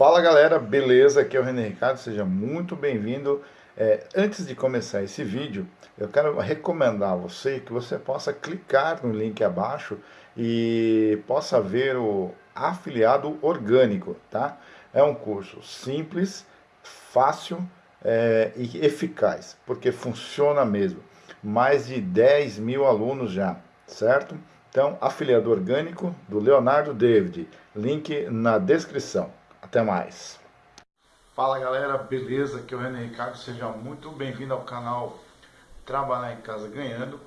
Fala galera, beleza? Aqui é o René Ricardo, seja muito bem-vindo. É, antes de começar esse vídeo, eu quero recomendar a você que você possa clicar no link abaixo e possa ver o afiliado orgânico, tá? É um curso simples, fácil é, e eficaz, porque funciona mesmo. Mais de 10 mil alunos já, certo? Então, afiliado orgânico do Leonardo David, link na descrição. Até mais. Fala galera, beleza? Aqui é o René Ricardo, seja muito bem-vindo ao canal Trabalhar em Casa Ganhando.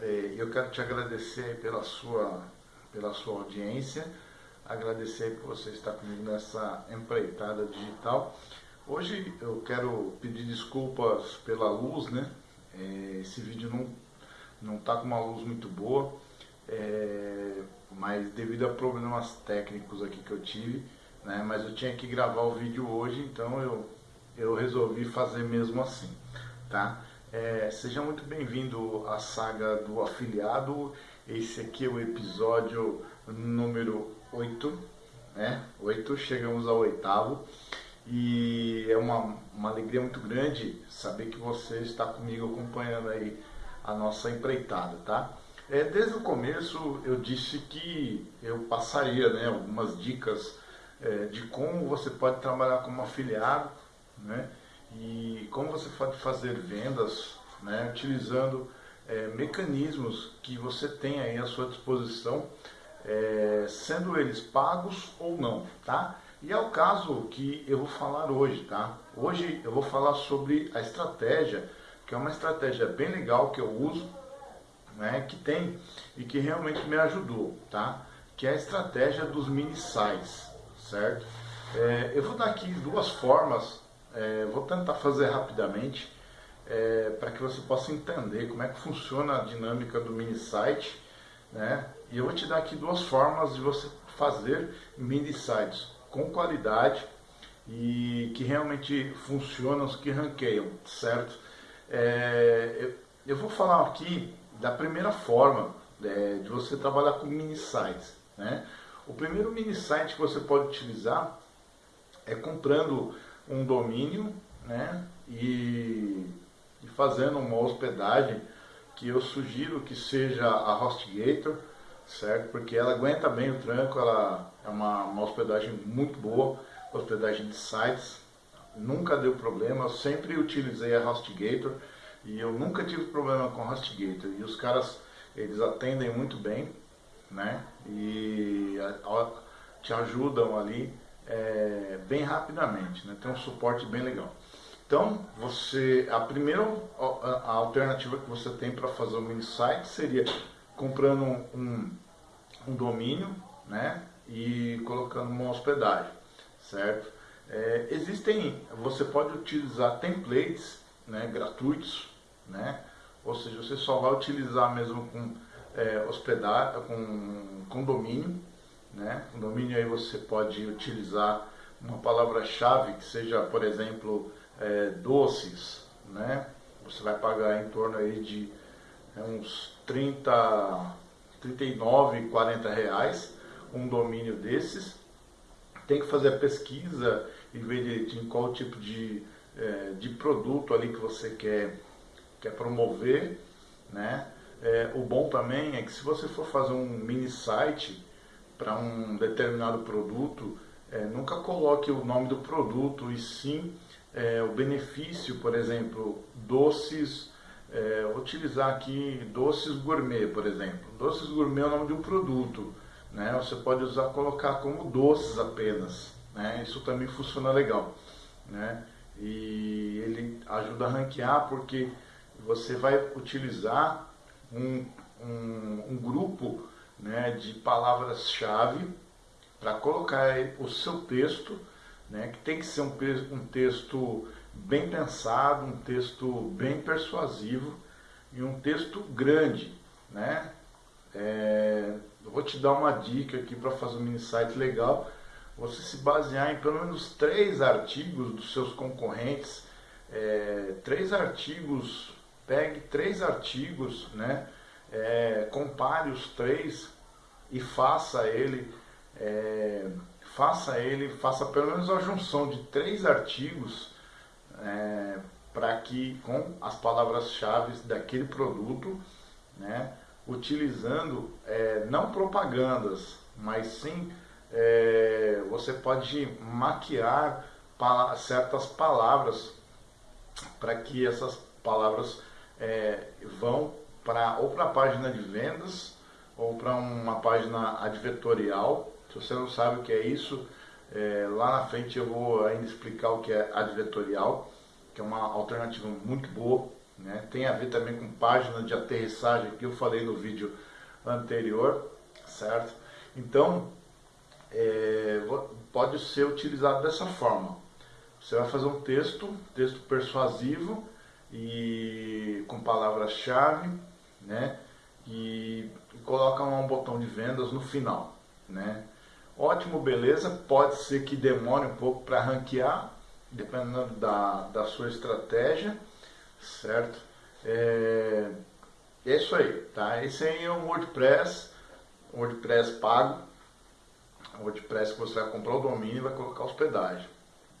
É, eu quero te agradecer pela sua, pela sua audiência, agradecer por você estar comigo nessa empreitada digital. Hoje eu quero pedir desculpas pela luz, né? É, esse vídeo não, não tá com uma luz muito boa, é, mas devido a problemas técnicos aqui que eu tive, né? Mas eu tinha que gravar o vídeo hoje, então eu, eu resolvi fazer mesmo assim, tá? É, seja muito bem-vindo à saga do afiliado. Esse aqui é o episódio número 8, né? 8, chegamos ao oitavo. E é uma, uma alegria muito grande saber que você está comigo acompanhando aí a nossa empreitada, tá? É, desde o começo eu disse que eu passaria né, algumas dicas é, de como você pode trabalhar como afiliado, né? E como você pode fazer vendas, né? Utilizando é, mecanismos que você tem aí à sua disposição, é, sendo eles pagos ou não, tá? E é o caso que eu vou falar hoje, tá? Hoje eu vou falar sobre a estratégia, que é uma estratégia bem legal que eu uso, né? Que tem e que realmente me ajudou, tá? Que é a estratégia dos mini sites certo? É, eu vou dar aqui duas formas, é, vou tentar fazer rapidamente, é, para que você possa entender como é que funciona a dinâmica do mini site, né? E eu vou te dar aqui duas formas de você fazer mini sites com qualidade e que realmente funcionam, que ranqueiam, certo? É, eu, eu, vou falar aqui da primeira forma é, de você trabalhar com mini sites, né? O primeiro mini site que você pode utilizar é comprando um domínio né, e, e fazendo uma hospedagem que eu sugiro que seja a HostGator, certo? Porque ela aguenta bem o tranco, ela é uma, uma hospedagem muito boa, hospedagem de sites, nunca deu problema, eu sempre utilizei a HostGator e eu nunca tive problema com a HostGator. E os caras, eles atendem muito bem, né? E te ajudam ali é, bem rapidamente, né? Tem um suporte bem legal. Então, você a primeira a alternativa que você tem para fazer um site seria comprando um, um domínio, né? E colocando uma hospedagem, certo? É, existem, você pode utilizar templates, né? Gratuitos, né? Ou seja, você só vai utilizar mesmo com é, hospedar com condomínio, né? Condomínio aí você pode utilizar uma palavra-chave que seja, por exemplo, é, doces, né? Você vai pagar em torno aí de é, uns 30, 39, 40 reais um domínio desses. Tem que fazer a pesquisa e ver direitinho qual tipo de, é, de produto ali que você quer, quer promover, né? É, o bom também é que se você for fazer um mini site para um determinado produto, é, nunca coloque o nome do produto e sim é, o benefício, por exemplo, doces, é, utilizar aqui doces gourmet, por exemplo. Doces gourmet é o nome de um produto, né? Você pode usar, colocar como doces apenas, né? Isso também funciona legal, né? E ele ajuda a ranquear porque você vai utilizar um, um, um grupo né, de palavras-chave para colocar o seu texto, né, que tem que ser um, um texto bem pensado, um texto bem persuasivo e um texto grande. Né? É, vou te dar uma dica aqui para fazer um mini site legal. Você se basear em pelo menos três artigos dos seus concorrentes, é, três artigos pegue três artigos, né, é, compare os três e faça ele, é, faça ele, faça pelo menos a junção de três artigos é, para que com as palavras-chave daquele produto, né, utilizando é, não propagandas, mas sim é, você pode maquiar certas palavras para que essas palavras é, vão para ou para a página de vendas ou para uma página advertorial. Se você não sabe o que é isso, é, lá na frente eu vou ainda explicar o que é advertorial, que é uma alternativa muito boa. Né? Tem a ver também com página de aterrissagem que eu falei no vídeo anterior, certo? Então, é, pode ser utilizado dessa forma. Você vai fazer um texto, texto persuasivo e com palavras-chave, né? E, e coloca um botão de vendas no final, né? Ótimo, beleza. Pode ser que demore um pouco para ranquear, dependendo da, da sua estratégia, certo? É, é isso aí, tá? Esse aí é um WordPress, WordPress pago, WordPress que você vai comprar o domínio e vai colocar hospedagem.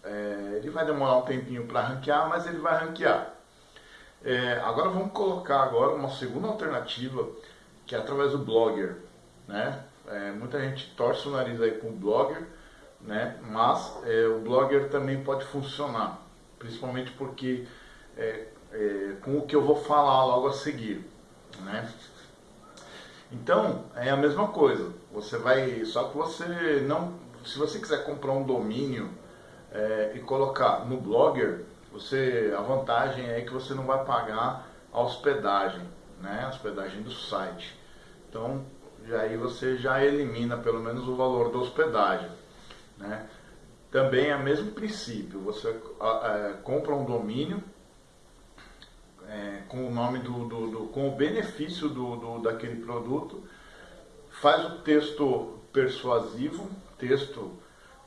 É, ele vai demorar um tempinho para ranquear, mas ele vai ranquear. É, agora vamos colocar agora uma segunda alternativa, que é através do Blogger, né? É, muita gente torce o nariz aí com o Blogger, né? Mas é, o Blogger também pode funcionar, principalmente porque é, é, com o que eu vou falar logo a seguir, né? Então é a mesma coisa. Você vai, só que você não, se você quiser comprar um domínio é, e colocar no Blogger, você, a vantagem é que você não vai pagar a hospedagem, né? A hospedagem do site. Então, aí você já elimina pelo menos o valor da hospedagem, né? Também é o mesmo princípio, você é, compra um domínio é, com o nome do, do, do, com o benefício do, do, daquele produto, faz o texto persuasivo, texto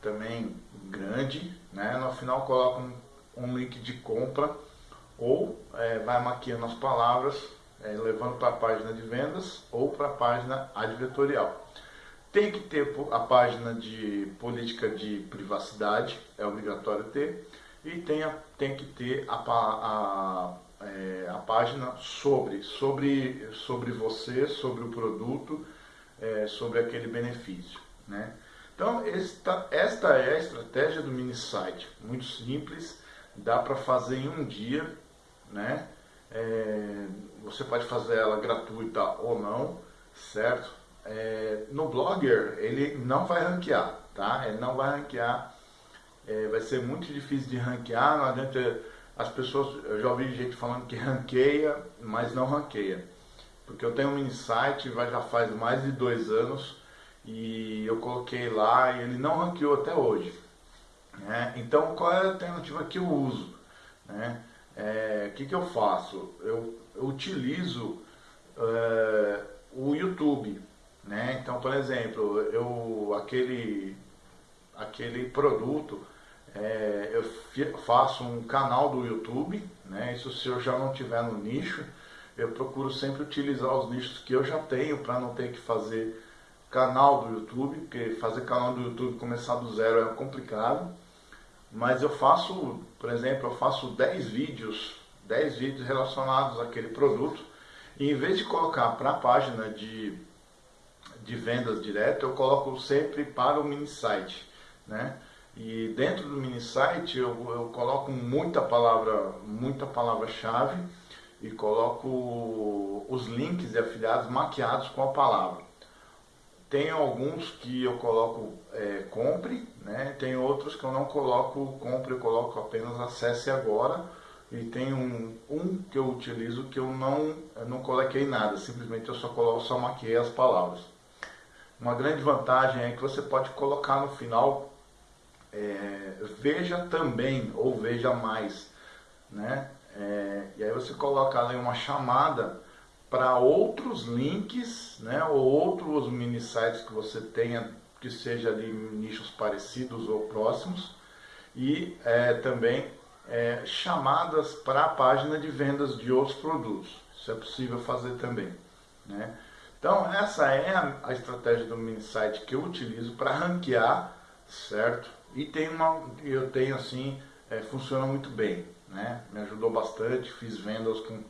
também grande, né? no final coloca um, um link de compra ou é, vai maquiando as palavras, é, levando para a página de vendas ou para a página advertorial. Tem que ter a página de política de privacidade, é obrigatório ter, e tem, a, tem que ter a, a é, a página sobre, sobre, sobre você, sobre o produto, é, sobre aquele benefício. Né? Então, esta, esta é a estratégia do mini site, muito simples, dá para fazer em um dia, né? É, você pode fazer ela gratuita ou não, certo? É, no Blogger ele não vai ranquear, tá? Ele não vai ranquear, é, vai ser muito difícil de ranquear, não adianta as pessoas, eu já ouvi gente falando que ranqueia, mas não ranqueia. Porque eu tenho um site, já faz mais de dois anos, e eu coloquei lá e ele não ranqueou até hoje. Né? Então qual é a alternativa que eu uso? Né? É, o que, que eu faço? Eu, eu utilizo é, o YouTube. Né? Então, por exemplo, eu aquele, aquele produto é, eu faço um canal do YouTube, né? Isso se eu já não tiver no nicho, eu procuro sempre utilizar os nichos que eu já tenho para não ter que fazer canal do YouTube, porque fazer canal do YouTube começar do zero é complicado. Mas eu faço, por exemplo, eu faço 10 vídeos, 10 vídeos relacionados àquele produto, e em vez de colocar para a página de, de vendas direto, eu coloco sempre para o mini site, né? E dentro do mini site eu, eu coloco muita palavra, muita palavra-chave e coloco os links e afiliados maquiados com a palavra. Tem alguns que eu coloco é, compre, né? tem outros que eu não coloco compre, eu coloco apenas acesse agora. E tem um, um que eu utilizo que eu não, eu não coloquei nada, simplesmente eu só coloco, só maquiei as palavras. Uma grande vantagem é que você pode colocar no final é, veja também ou veja mais, né? É, e aí você coloca ali uma chamada para outros links, né? Ou outros mini sites que você tenha que seja ali nichos parecidos ou próximos e é, também é, chamadas para a página de vendas de outros produtos. Isso é possível fazer também, né? Então essa é a, a estratégia do mini site que eu utilizo para ranquear certo? E tem uma, eu tenho assim, é, funciona muito bem, né? Me ajudou bastante, fiz vendas com,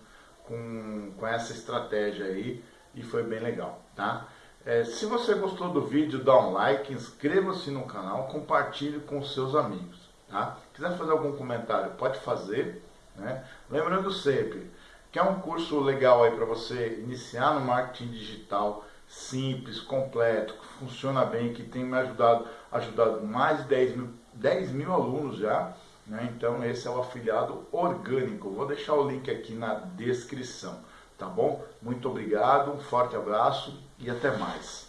com, com essa estratégia aí e foi bem legal, tá? É, se você gostou do vídeo, dá um like, inscreva-se no canal, compartilhe com seus amigos, tá? Quiser fazer algum comentário, pode fazer, né? Lembrando sempre, que é um curso legal aí para você iniciar no marketing digital, simples, completo, que funciona bem, que tem me ajudado, ajudado mais de 10 mil, 10 mil alunos já, né? Então esse é o afiliado orgânico. Vou deixar o link aqui na descrição, tá bom? Muito obrigado, um forte abraço e até mais.